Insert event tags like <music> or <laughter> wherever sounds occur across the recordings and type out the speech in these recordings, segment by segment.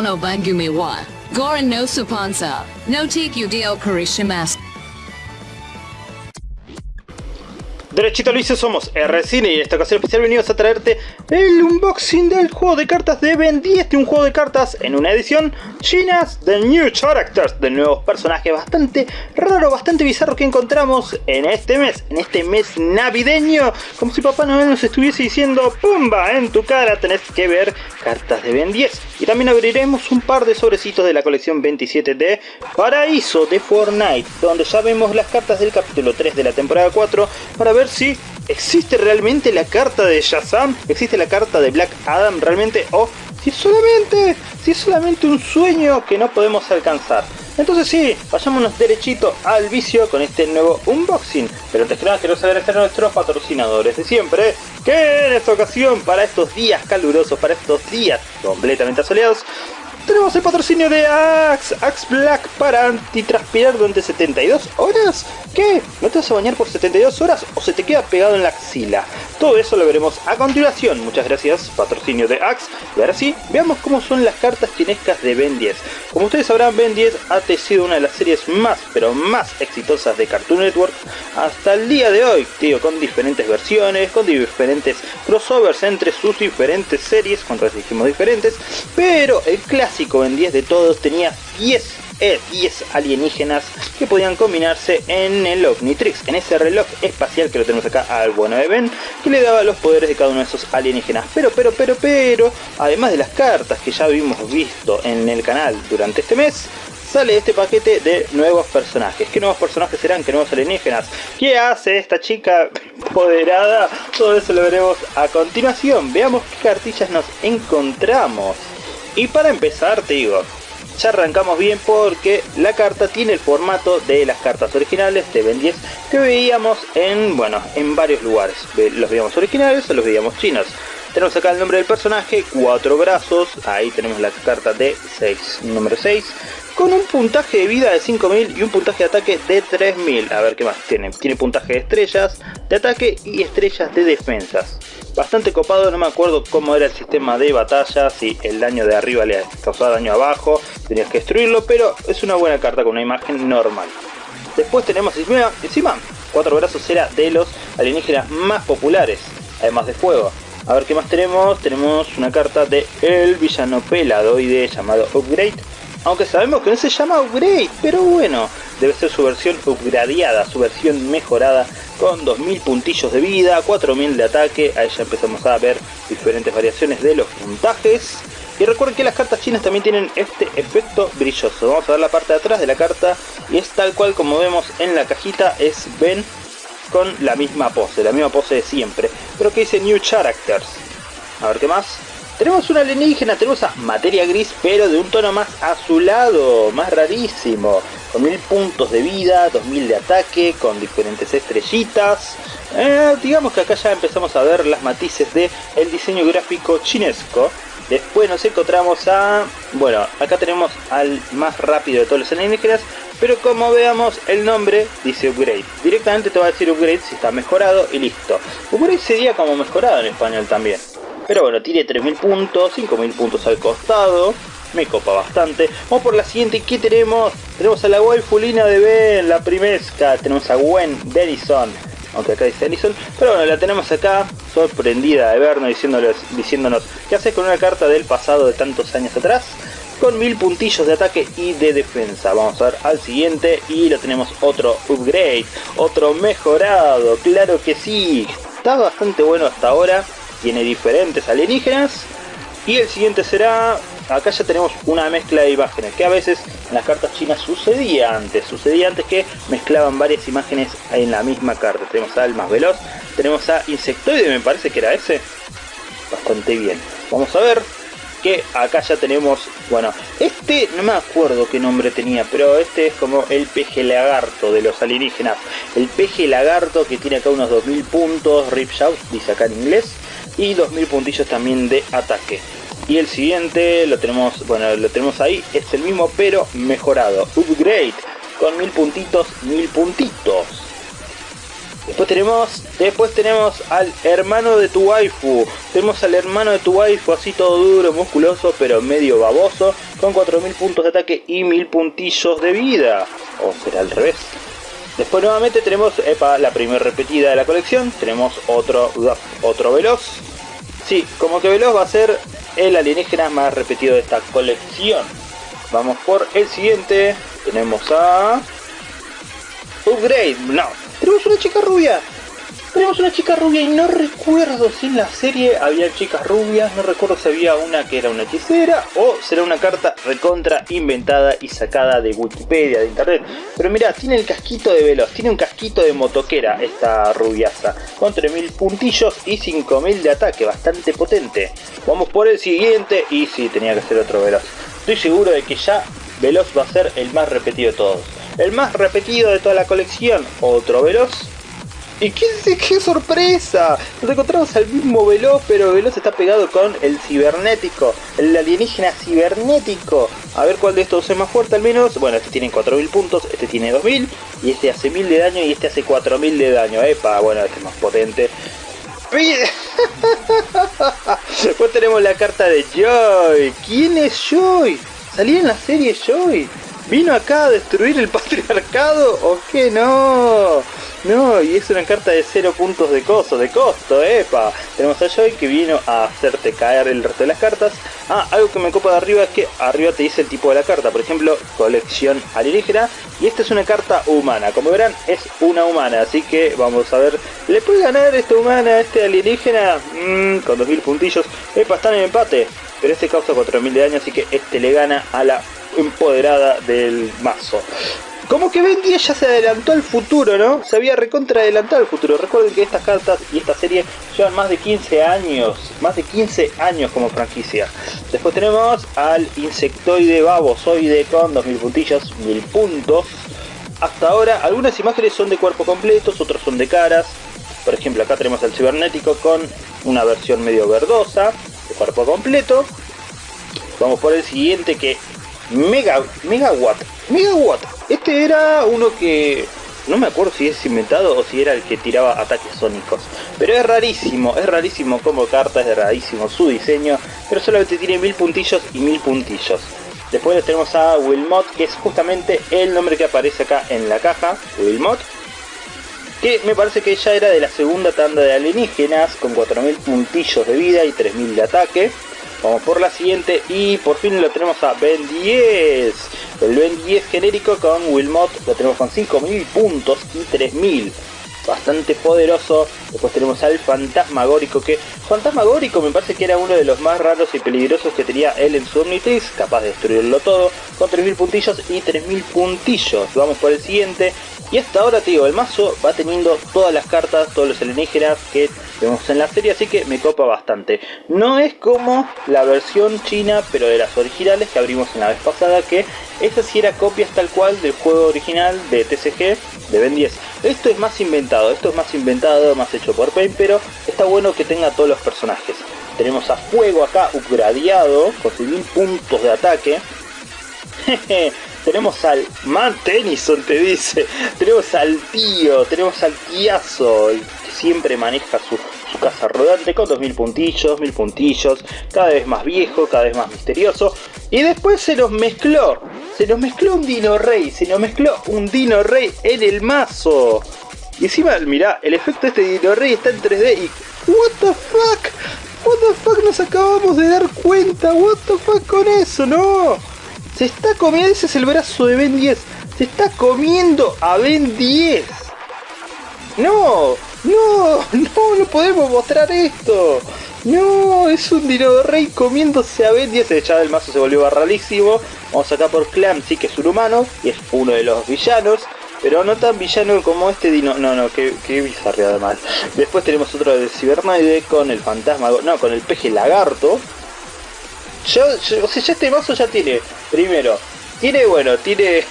no bangumi wa. Gorin no supansa. No take you dio karishimas. Derechito Luis, somos RCine y en esta ocasión especial venimos a traerte el unboxing del juego de cartas de Ben 10 de un juego de cartas en una edición chinas de New Characters, de nuevos personajes bastante raro, bastante bizarro que encontramos en este mes, en este mes navideño, como si Papá Noel nos estuviese diciendo ¡Pumba! En tu cara tenés que ver cartas de Ben 10 y también abriremos un par de sobrecitos de la colección 27 de Paraíso de Fortnite, donde ya vemos las cartas del capítulo 3 de la temporada 4 para ver si existe realmente la carta de Shazam, existe la carta de Black Adam realmente o si es solamente, si es solamente un sueño que no podemos alcanzar. Entonces sí, vayámonos derechito al vicio con este nuevo unboxing. Pero antes que nada quiero agradecer a nuestros patrocinadores de siempre, que en esta ocasión, para estos días calurosos, para estos días completamente asoleados, tenemos el patrocinio de Axe, Axe Black para antitranspirar durante 72 horas. ¿Qué? ¿No te vas a bañar por 72 horas o se te queda pegado en la axila? Todo eso lo veremos a continuación. Muchas gracias, patrocinio de Axe. Y ahora sí, veamos cómo son las cartas chinescas de Ben 10. Como ustedes sabrán, Ben 10 ha sido una de las series más, pero más exitosas de Cartoon Network hasta el día de hoy, tío, con diferentes versiones, con diferentes crossovers entre sus diferentes series, cuando dijimos diferentes, pero el clásico en 10 de todos tenía 10 10 alienígenas que podían combinarse en el Omnitrix, en ese reloj espacial que lo tenemos acá al bueno de Ben, que le daba los poderes de cada uno de esos alienígenas. Pero, pero, pero, pero, además de las cartas que ya habíamos visto en el canal durante este mes, sale este paquete de nuevos personajes. ¿Qué nuevos personajes serán? ¿Qué nuevos alienígenas? ¿Qué hace esta chica poderada? Todo eso lo veremos a continuación. Veamos qué cartillas nos encontramos. Y para empezar te digo, ya arrancamos bien porque la carta tiene el formato de las cartas originales de Ben 10 que veíamos en, bueno, en varios lugares. Los veíamos originales o los veíamos chinos. Tenemos acá el nombre del personaje, cuatro brazos, ahí tenemos la carta de 6, número 6, con un puntaje de vida de 5000 y un puntaje de ataque de 3000. A ver qué más tiene. Tiene puntaje de estrellas, de ataque y estrellas de defensas bastante copado, no me acuerdo cómo era el sistema de batalla, si el daño de arriba le causaba daño abajo, tenías que destruirlo, pero es una buena carta con una imagen normal. Después tenemos encima, cuatro brazos era de los alienígenas más populares, además de fuego. A ver qué más tenemos, tenemos una carta de el villano peladoide llamado Upgrade, aunque sabemos que no se llama Upgrade, pero bueno, debe ser su versión upgradeada, su versión mejorada con 2000 puntillos de vida, 4000 de ataque, ahí ya empezamos a ver diferentes variaciones de los puntajes. Y recuerden que las cartas chinas también tienen este efecto brilloso. Vamos a ver la parte de atrás de la carta y es tal cual como vemos en la cajita, es Ben con la misma pose, la misma pose de siempre. Pero que dice New Characters. A ver qué más. Tenemos una alienígena, tenemos a materia gris, pero de un tono más azulado, más rarísimo. Con mil puntos de vida, 2000 de ataque, con diferentes estrellitas. Eh, digamos que acá ya empezamos a ver las matices del el diseño gráfico chinesco. Después nos encontramos a... Bueno, acá tenemos al más rápido de todos los alienígenas, pero como veamos el nombre dice upgrade. Directamente te va a decir upgrade si está mejorado y listo. Upgrade sería como mejorado en español también. Pero bueno, tiene 3000 puntos, 5000 puntos al costado. Me copa bastante. Vamos por la siguiente. ¿Qué tenemos? Tenemos a la waifulina de Ben, la primesca. Tenemos a Gwen Denison. Aunque acá dice Denison. Pero bueno, la tenemos acá. Sorprendida de vernos, diciéndonos, diciéndonos ¿qué haces con una carta del pasado de tantos años atrás? Con mil puntillos de ataque y de defensa. Vamos a ver al siguiente. Y lo tenemos otro upgrade. Otro mejorado. Claro que sí. Está bastante bueno hasta ahora tiene diferentes alienígenas. Y el siguiente será, acá ya tenemos una mezcla de imágenes, que a veces en las cartas chinas sucedía antes, sucedía antes que mezclaban varias imágenes en la misma carta. Tenemos a más veloz, tenemos a insectoide, me parece que era ese. Bastante bien. Vamos a ver que acá ya tenemos, bueno, este no me acuerdo qué nombre tenía, pero este es como el peje lagarto de los alienígenas. El peje lagarto que tiene acá unos 2000 puntos, Rip Shout, dice acá en inglés y 2000 puntillos también de ataque. Y el siguiente lo tenemos, bueno, lo tenemos ahí, es el mismo pero mejorado, upgrade, con 1000 puntitos, 1000 puntitos. Después tenemos, después tenemos al hermano de tu waifu. Tenemos al hermano de tu waifu así todo duro, musculoso, pero medio baboso, con 4000 puntos de ataque y 1000 puntillos de vida. O será al revés. Después nuevamente tenemos epa, la primera repetida de la colección. Tenemos otro, otro veloz. Sí, como que veloz va a ser el alienígena más repetido de esta colección. Vamos por el siguiente. Tenemos a... Upgrade. No, tenemos una chica rubia. Tenemos una chica rubia y no recuerdo si en la serie había chicas rubias, no recuerdo si había una que era una hechicera o será una carta recontra inventada y sacada de Wikipedia, de internet. Pero mira, tiene el casquito de veloz, tiene un casquito de motoquera esta rubiaza, con 3000 puntillos y 5000 de ataque, bastante potente. Vamos por el siguiente y sí, tenía que ser otro veloz. Estoy seguro de que ya Veloz va a ser el más repetido de todos. El más repetido de toda la colección, otro Veloz ¿Y qué, qué sorpresa? Nos encontramos al mismo Veloz, pero Veloz está pegado con el cibernético, el alienígena cibernético. A ver cuál de estos es más fuerte al menos. Bueno, este tiene 4000 puntos, este tiene 2000, y este hace 1000 de daño y este hace 4000 de daño. Epa, bueno, este es más potente. <laughs> Después tenemos la carta de Joy. ¿Quién es Joy? ¿Salía en la serie Joy? ¿Vino acá a destruir el patriarcado o qué no? No, y es una carta de 0 puntos de costo, de costo, epa. Tenemos a Joy que vino a hacerte caer el resto de las cartas. Ah, algo que me copa de arriba es que arriba te dice el tipo de la carta. Por ejemplo, colección alienígena. Y esta es una carta humana. Como verán, es una humana. Así que vamos a ver. ¿Le puede ganar esta humana a este alienígena? Mm, con 2000 puntillos. Epa, están en empate. Pero este causa 4000 de daño, así que este le gana a la empoderada del mazo. Como que Ben 10 ya se adelantó al futuro, ¿no? Se había recontra adelantado al futuro. Recuerden que estas cartas y esta serie llevan más de 15 años. Más de 15 años como franquicia. Después tenemos al insectoide babosoide con 2000 puntillos, 1000 puntos. Hasta ahora algunas imágenes son de cuerpo completo, otras son de caras. Por ejemplo acá tenemos al cibernético con una versión medio verdosa, de cuerpo completo. Vamos por el siguiente que Mega, Megawatt. Megawatt. Este era uno que no me acuerdo si es inventado o si era el que tiraba ataques sónicos. Pero es rarísimo, es rarísimo como carta, es rarísimo su diseño. Pero solamente tiene mil puntillos y mil puntillos. Después tenemos a Wilmot, que es justamente el nombre que aparece acá en la caja. Wilmot. Que me parece que ya era de la segunda tanda de alienígenas, con 4000 puntillos de vida y 3000 de ataque. Vamos por la siguiente y por fin lo tenemos a Ben 10. El Ben 10 genérico con Wilmot lo tenemos con 5000 puntos y 3000. Bastante poderoso. Después tenemos al Fantasmagórico que... Fantasmagórico me parece que era uno de los más raros y peligrosos que tenía él en su. Capaz de destruirlo todo. Con 3000 puntillos y 3000 puntillos. Vamos por el siguiente. Y hasta ahora, tío, el mazo va teniendo todas las cartas, todos los alienígenas que vemos en la serie, así que me copa bastante. No es como la versión china, pero de las originales que abrimos en la vez pasada, que esta sí era copias tal cual del juego original de TCG de Ben 10. Esto es más inventado, esto es más inventado, más hecho por Paint, pero está bueno que tenga todos los personajes. Tenemos a Fuego acá upgradeado, con 1000 puntos de ataque. <laughs> tenemos al Man Tennyson, te dice. Tenemos al tío, tenemos al tiazo, siempre maneja su, casa rodante con 2000 puntillos, 1000 puntillos, cada vez más viejo, cada vez más misterioso. Y después se nos mezcló, se nos mezcló un Dino Rey, se nos mezcló un Dino Rey en el mazo. Y encima, mirá, el efecto de este Dino Rey está en 3D y... What the fuck? What the fuck nos acabamos de dar cuenta? What the fuck con eso? No. Se está comiendo, ese es el brazo de Ben 10. Se está comiendo a Ben 10. No, no, no, no podemos mostrar esto. No, es un Dino Rey comiéndose a Ben 10. Ya del mazo se volvió barralísimo. Vamos acá por sí que es un humano y es uno de los villanos. Pero no tan villano como este dino. No, no, qué, qué bizarreada mal. Después tenemos otro de Cibernoide con el fantasma. No, con el peje lagarto. Yo, o sea, ya este mazo ya tiene, primero, tiene, bueno, tiene,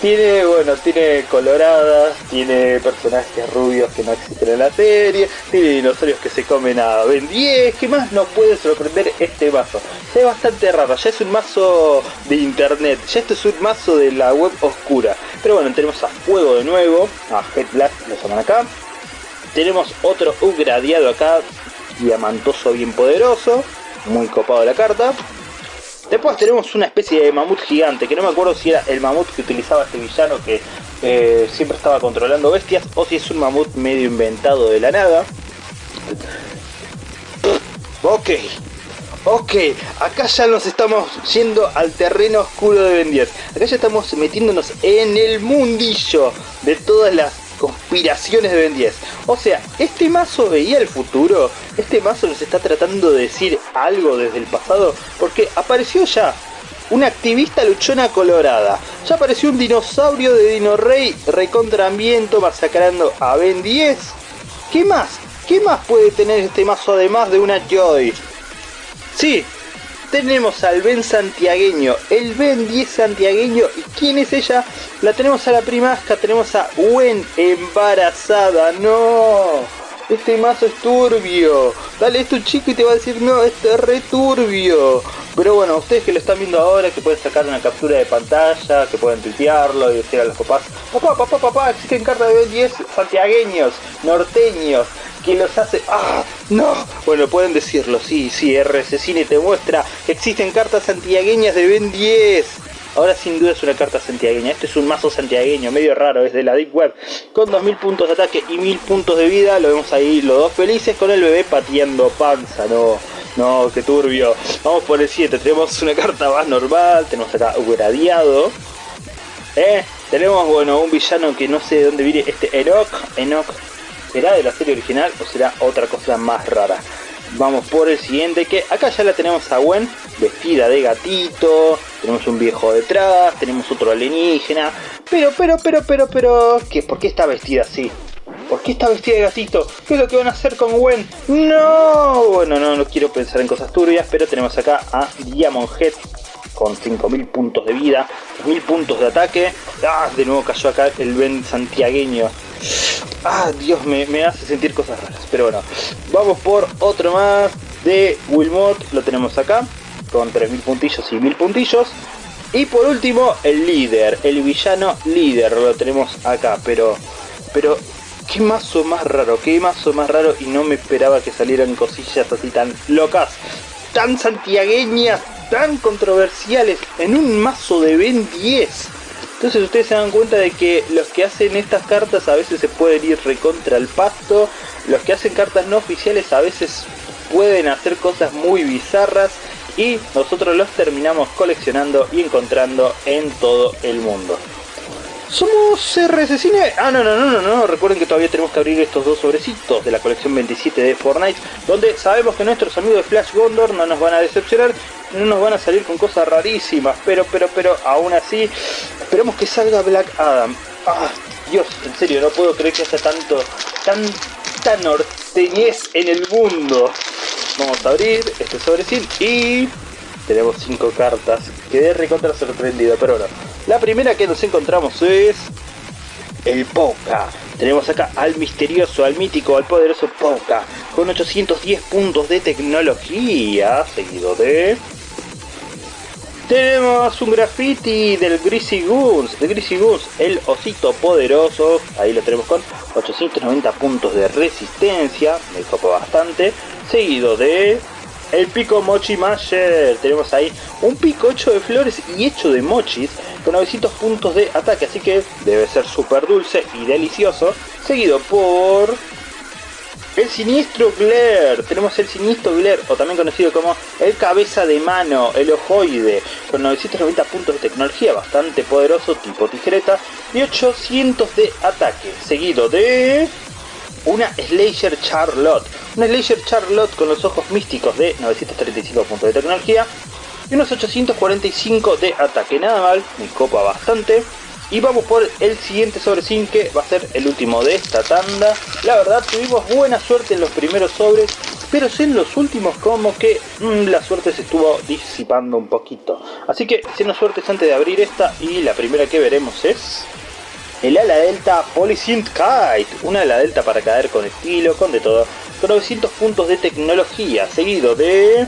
tiene, bueno, tiene coloradas, tiene personajes rubios que no existen en la serie, tiene dinosaurios que se comen a Ben 10, ¿qué más nos puede sorprender este mazo? Es bastante raro, ya es un mazo de internet, ya esto es un mazo de la web oscura. Pero bueno, tenemos a Fuego de nuevo, a Head Blast lo llaman acá. Tenemos otro upgradeado acá, diamantoso bien poderoso, muy copado la carta. Después tenemos una especie de mamut gigante, que no me acuerdo si era el mamut que utilizaba este villano que eh, siempre estaba controlando bestias, o si es un mamut medio inventado de la nada. Ok, ok, acá ya nos estamos yendo al terreno oscuro de Ben 10. Acá ya estamos metiéndonos en el mundillo de todas las conspiraciones de Ben 10. O sea, este mazo veía el futuro. Este mazo nos está tratando de decir algo desde el pasado. Porque apareció ya una activista luchona colorada. Ya apareció un dinosaurio de Dino Rey recontra ambiento masacrando a Ben 10. ¿Qué más? ¿Qué más puede tener este mazo además de una Joy? Sí, tenemos al Ben santiagueño, el Ben 10 santiagueño. ¿Y quién es ella? La tenemos a la primasca, tenemos a Gwen embarazada. ¡No! Este mazo es turbio. Dale esto chico y te va a decir, no, este es re turbio. Pero bueno, ustedes que lo están viendo ahora, que pueden sacar una captura de pantalla, que pueden tuitearlo y decir a los papás, papá, papá, papá, existen cartas de Ben 10 santiagueños, norteños, que los hace... ¡Ah! ¡No! Bueno, pueden decirlo, sí, sí, RC Cine te muestra que existen cartas santiagueñas de Ben 10. Ahora sin duda es una carta santiagueña. Este es un mazo santiagueño, medio raro, es de la Deep Web. Con 2000 puntos de ataque y 1000 puntos de vida. Lo vemos ahí los dos felices con el bebé pateando panza. No, no, qué turbio. Vamos por el 7. Tenemos una carta más normal. Tenemos acá gradiado. Eh, tenemos, bueno, un villano que no sé de dónde viene. Este Enoch. Enoch ¿Será de la serie original o será otra cosa más rara? Vamos por el siguiente que acá ya la tenemos a Gwen vestida de gatito, tenemos un viejo detrás, tenemos otro alienígena, pero, pero, pero, pero, pero, ¿qué? ¿por qué está vestida así? ¿Por qué está vestida de gatito? ¿Qué es lo que van a hacer con Gwen? ¡No! Bueno, no, no quiero pensar en cosas turbias, pero tenemos acá a Diamond Head con 5000 puntos de vida, 1000 puntos de ataque. ¡Ah! De nuevo cayó acá el Ben santiagueño. Ah, Dios, me, me hace sentir cosas raras. Pero bueno, vamos por otro más de Wilmot. Lo tenemos acá, con 3000 puntillos y 1000 puntillos. Y por último, el líder, el villano líder, lo tenemos acá. Pero, pero, qué mazo más raro, qué mazo más raro. Y no me esperaba que salieran cosillas así tan locas, tan santiagueñas, tan controversiales en un mazo de Ben 10. Entonces ustedes se dan cuenta de que los que hacen estas cartas a veces se pueden ir recontra el pasto, los que hacen cartas no oficiales a veces pueden hacer cosas muy bizarras y nosotros los terminamos coleccionando y encontrando en todo el mundo. ¿Somos RS Cine? Ah, no, no, no, no, no. Recuerden que todavía tenemos que abrir estos dos sobrecitos de la colección 27 de Fortnite, donde sabemos que nuestros amigos de Flash Gondor no nos van a decepcionar, no nos van a salir con cosas rarísimas, pero, pero, pero, aún así, esperemos que salga Black Adam. Ah, Dios, en serio, no puedo creer que haya tanto, tanta norteñez en el mundo. Vamos a abrir este sobrecito y tenemos cinco cartas. Quedé recontra sorprendido, pero bueno. La primera que nos encontramos es el Poca. Tenemos acá al misterioso, al mítico, al poderoso Poca. Con 810 puntos de tecnología. Seguido de... Tenemos un graffiti del Greasy Goose, de Greasy Goose, el osito poderoso, ahí lo tenemos con 890 puntos de resistencia, me copa bastante, seguido de el pico Mochi Masher. Tenemos ahí un pico hecho de flores y hecho de mochis con 900 puntos de ataque, así que debe ser súper dulce y delicioso. Seguido por el siniestro Glare. Tenemos el siniestro Glare, o también conocido como el cabeza de mano, el ojoide, con 990 puntos de tecnología, bastante poderoso, tipo tijereta, y 800 de ataque. Seguido de una Slayer Charlotte. Una Slayer Charlotte con los ojos místicos de 935 puntos de tecnología y unos 845 de ataque. Nada mal, me copa bastante. Y vamos por el siguiente sobre sin que va a ser el último de esta tanda. La verdad tuvimos buena suerte en los primeros sobres, pero en los últimos como que mm, la suerte se estuvo disipando un poquito. Así que siendo suertes antes de abrir esta y la primera que veremos es el ala delta Polysynth Kite, una ala delta para caer con estilo, con de todo, con 900 puntos de tecnología, seguido de...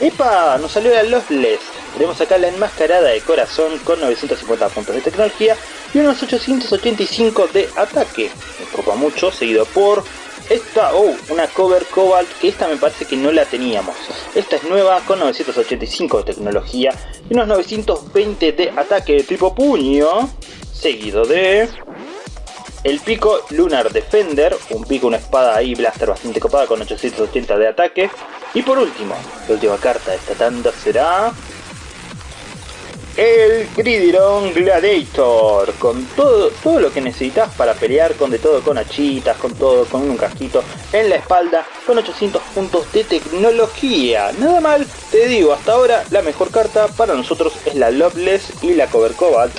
¡Epa! Nos salió la Lostless. Tenemos acá la enmascarada de corazón con 950 puntos de tecnología y unos 885 de ataque. Me copa mucho, seguido por esta, oh, una cover Cobalt, que esta me parece que no la teníamos. Esta es nueva con 985 de tecnología y unos 920 de ataque de tipo puño, seguido de el pico Lunar Defender, un pico, una espada ahí, blaster bastante copada con 880 de ataque. Y por último, la última carta de esta tanda será... El Gridiron Gladiator, con todo, todo lo que necesitas para pelear con de todo, con hachitas, con todo, con un casquito en la espalda, con 800 puntos de tecnología. Nada mal, te digo, hasta ahora la mejor carta para nosotros es la Loveless y la Cover Cobalt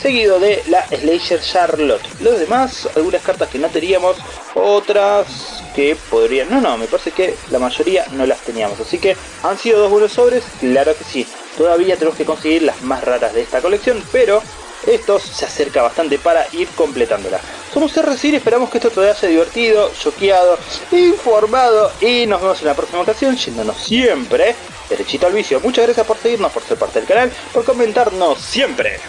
seguido de la Slayer Charlotte. Los demás, algunas cartas que no teníamos, otras que podrían... No, no, me parece que la mayoría no las teníamos. Así que han sido dos buenos sobres, claro que sí. Todavía tenemos que conseguir las más raras de esta colección, pero esto se acerca bastante para ir completándola. Somos RC y esperamos que esto te haya divertido, choqueado, informado y nos vemos en la próxima ocasión yéndonos siempre derechito al vicio. Muchas gracias por seguirnos, por ser parte del canal, por comentarnos siempre.